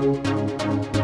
Música